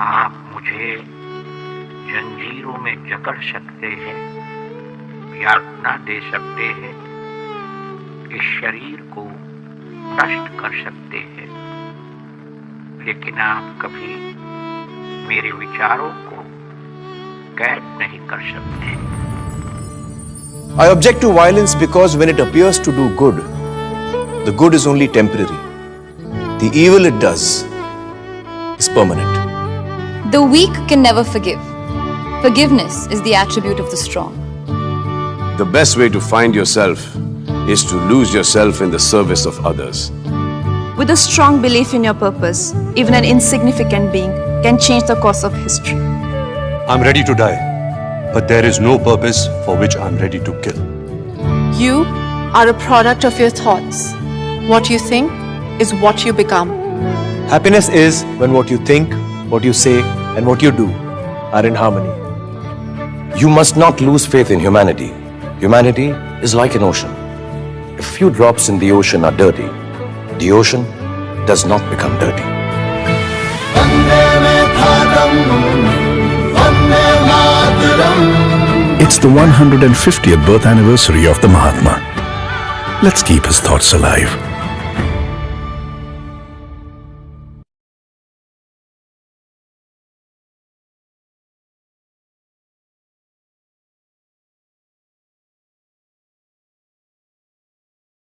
आप मुझे जंजीरों में जकड़ सकते हैं यातना दे सकते हैं इस शरीर को नष्ट कर सकते हैं लेकिन आप कभी मेरे विचारों को कैद नहीं कर सकते I object to violence because when it appears to do good, the good is only temporary. The evil it does is permanent. The weak can never forgive. Forgiveness is the attribute of the strong. The best way to find yourself is to lose yourself in the service of others. With a strong belief in your purpose, even an insignificant being can change the course of history. I'm ready to die, but there is no purpose for which I'm ready to kill. You are a product of your thoughts. What you think is what you become. Happiness is when what you think, what you say, and what you do are in harmony. You must not lose faith in humanity. Humanity is like an ocean. If few drops in the ocean are dirty, the ocean does not become dirty. It's the 150th birth anniversary of the Mahatma. Let's keep his thoughts alive.